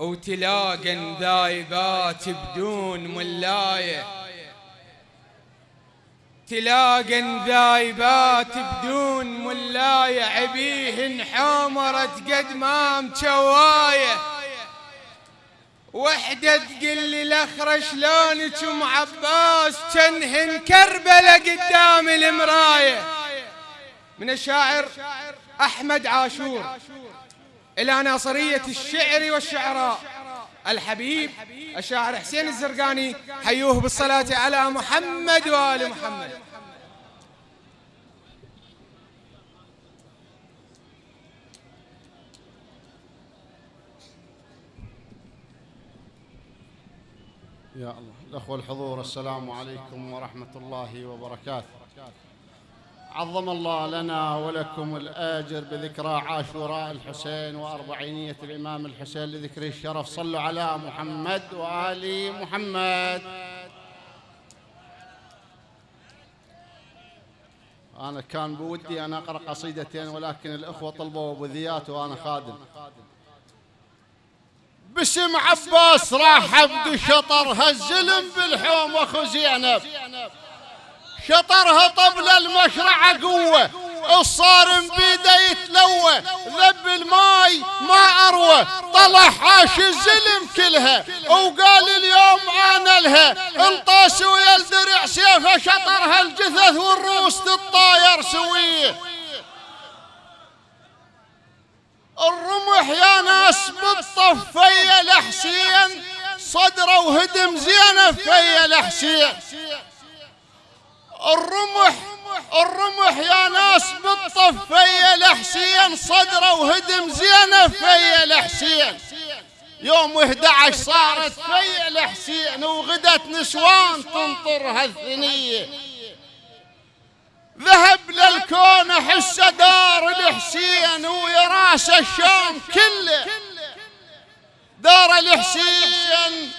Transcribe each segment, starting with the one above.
وتلاقى ذايبات بدون ملاية. تلاقى ذايبات بدون ملاية. عبيه حمرت قد ما مشواية. وحدة تقول لي الاخرى شلونك ام عباس؟ كنهن كربلة قدام المراية. من الشاعر أحمد عاشور. إلى ناصرية الشعر والشعراء. الحبيب الشاعر حسين الزرقاني حيوه بالصلاة على محمد وآل محمد. يا الله الأخوة الحضور السلام عليكم ورحمة الله وبركاته. عظم الله لنا ولكم الآجر بذكرى عاشوراء الحسين وأربعينية الإمام الحسين لذكر الشرف. صلوا على محمد وآل محمد. أنا كان بودي أن أقرأ قصيدتين ولكن الأخوة طلبوا بذيات وأنا خادم. باسم عباس راح بشطر هالزلم بالحوم وأخو زينب. شطرها طبل المشرعة قوة الصارم بيده يتلوى ذب الماي ما أروى طلع حاش الزلم كلها وقال اليوم أنا لها انطاس ويا الدرع سيفه شطرها الجثث والروس تطاير سوية. الرمح يا ناس بالطفية لحسين صدرة وهدم زينة فيا لحسين. الرمح الرمح يا ناس بالطفية لحسين صدره وهدم زينه فيا لحسين يوم 11 صارت فيا لحسين وغدت نسوان تنطر هالثنية. ذهب للكون احس دار الحسين ويا راس الشام كله. دار الحسين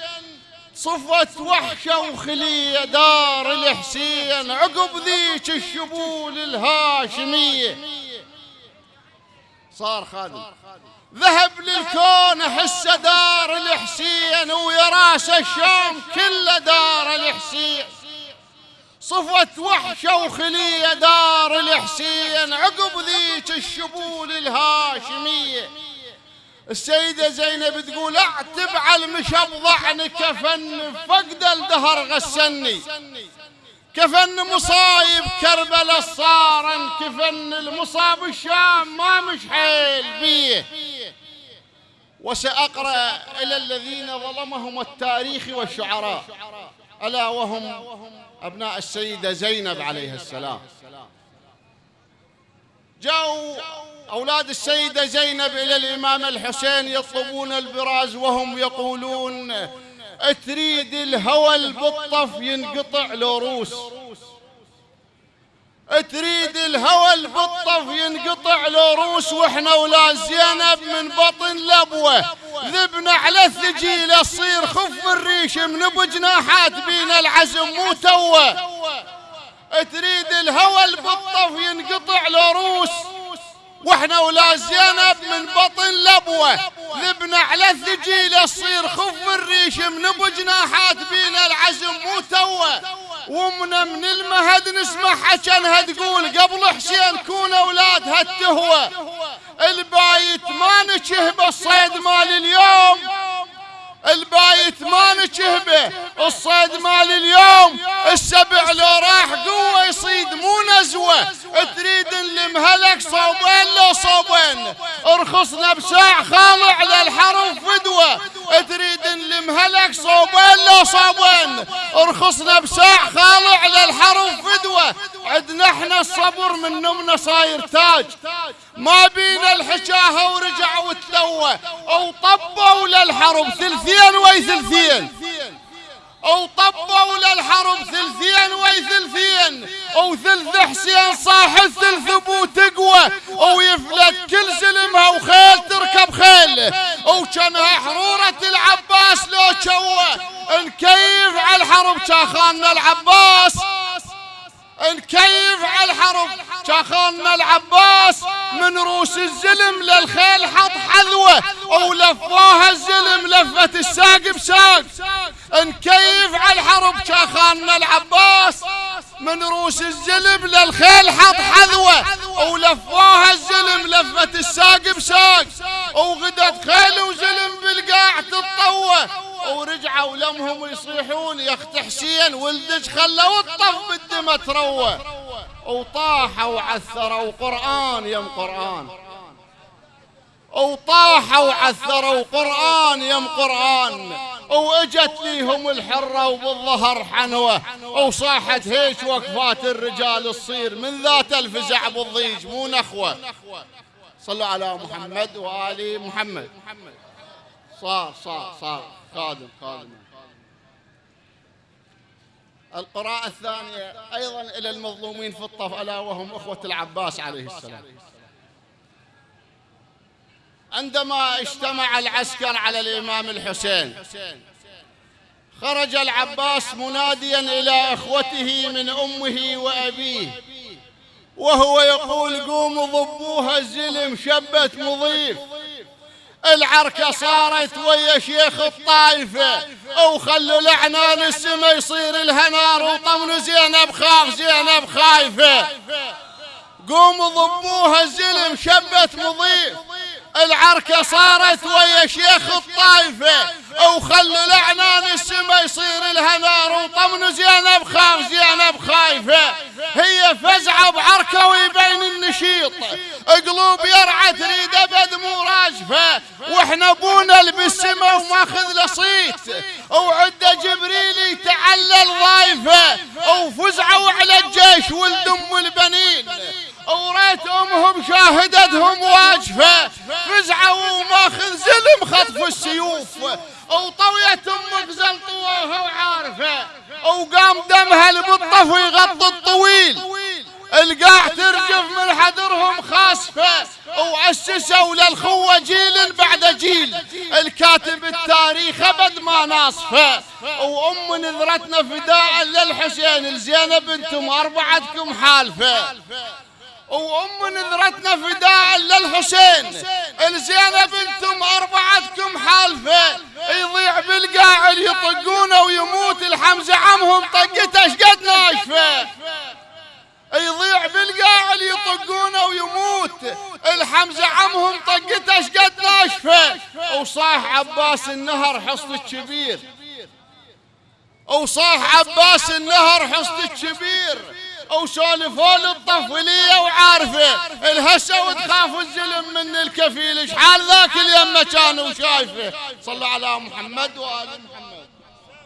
صفت وحشة وخلية دار الحسين عقب ذيك الشبول الهاشمية. صار خادم. ذهب للكون احس دار الحسين ويا راس الشام كله دار الحسين. صفت وحشة وخلية دار الحسين عقب ذيك الشبول الهاشمية. السيدة زينب تقول اعتب على المشب ضعن كفن فقد الدهر غسني كفن مصايب كربلاء صارن كفن المصاب الشام ما مش حيل بيه. وسأقرأ إلى الذين ظلمهم التاريخ والشعراء ألا وهم أبناء السيدة زينب عليه السلام. جاءوا أولاد السيدة زينب إلى الإمام الحسين يطلبون البراز وهم يقولون تريد الهوى بالطف ينقطع له روس تريد الهوى بالطف ينقطع له روس وإحنا ولا زينب من بطن لبوة ذبنا على الثجيله تصير خف الريش من بجناحات بين العزم مو توة. تريد الهوى بالطف ينقطع له روس وإحنا ولا زينب من بطن لبوة. ذبنا على الثجيله تصير خف الريش من بجناحات بين العزم مو توة. ومنا من المهد نسمع حجنها تقول قبل حسين كون أولادها التهوى البايت ما نشهب الصيد مال اليوم. البايت ما نشهبه. الصيد مال اليوم السبع لو راح قوة يصيد مو نزوة. تريد نلمهلك صوبين لو صوبين. ارخصنا بساع خاضع للحرب فدوة. تريد نلمهلك صوبين لو صوبين. ارخصنا بساع خاضع للحرب فدوة. عدنا إحنا الصبر من نمنا صاير تاج. ما بينا الحشاهة ورجع وتلوى أو طبوا للحرب ثلثين وي ثلثين أو طبوا للحرب ثلثين وي ثلثين أو ثلث حسين صاح الثلث أبو تقوى أو يفلت كل سلمها وخيل تركب خيل. أو كانها حرورة العباس لو شوى نكيف على الحرب شاخان العباس؟ نكيف على الحرب شاخونا العباس؟ من روس الزلم للخيل حط حذوة ولفوها الزلم لفة الساق بساق. نكيف على الحرب شاخونا العباس من روس الزلم للخيل حط حذوة ولفوها الزلم لفة الساق بساق وغدت خيل وزلم بالقاع تطوى ورجعوا لمهم يصيحون يا أخت حسين ولدك خلوا الطف بالدم تروى وطاحوا عثروا قرآن يم قرآن. وطاحوا عثروا قرآن يم قرآن. واجت ليهم الحرة وبالظهر حنوة وصاحت هيش وقفات الرجال الصير من ذات الفزع بالضيج مو نخوة. صلوا على محمد وآل محمد. صار صار صار. قادم قادم القراءة الثانية أيضا إلى المظلومين في الطف ألا وهم أخوة العباس عليه السلام. عندما اجتمع العسكر على الإمام الحسين خرج العباس مناديا إلى أخوته من أمه وأبيه وهو يقول قوموا ضبوها الزلم شبت مضيف العركة صارت ويا شيخ الطائفة أو خلوا لعنان السما يصير الهنار وطمنوا زينب خاف زينب خايفة. قوموا ضبوها الزلم شبت مضيف. العركة صارت ويا شيخ الطائفة. وخلوا لعنان السما يصير الهنار وطمن زينب خاف زينب خايفة. هي فزعة بعركة ويبين النشيط. قلوب يرعى تريد أبد مو راجفة. وإحنا أبونا بالسما وماخذ لصيت وعد جبريل يتعلل ضايفة. وفزعوا على الجيش ولدم البنين وريت امهم شاهدتهم واجفة. فزعوا وماخذ زلم خطف السيوف. وطويت أمك زلطوها وعارفة. وقام دمها البطه يغطي الطويل. القاع ترجف من حدرهم خاسفة. وأسسوا للخوة جيل بعد جيل. الكاتب التاريخ أبد ما ناصفة. وأم نذرتنا فداء للحسين. الزينب أنتم أربعتكم حالفة. وأم نذرتنا فداء للحسين. الزينب أنتم أربعتكم حالفة. يضيع بالقاع يطقونه ويموت. الحمزة عمهم طقته. شقد ناشفة؟ يضيع بالقاع يطقونه ويموت. الحمزة عمهم طقته. شقد ناشفة؟ وصاح عباس النهر حصن الكبير. وصاح عباس النهر حصن الكبير. وسولفوا الطفلية وعارفة؟ الهسة وتخاف الزلم من الكفيل شحال ذاك اليمة كانوا شايفه صلوا على محمد وآل محمد.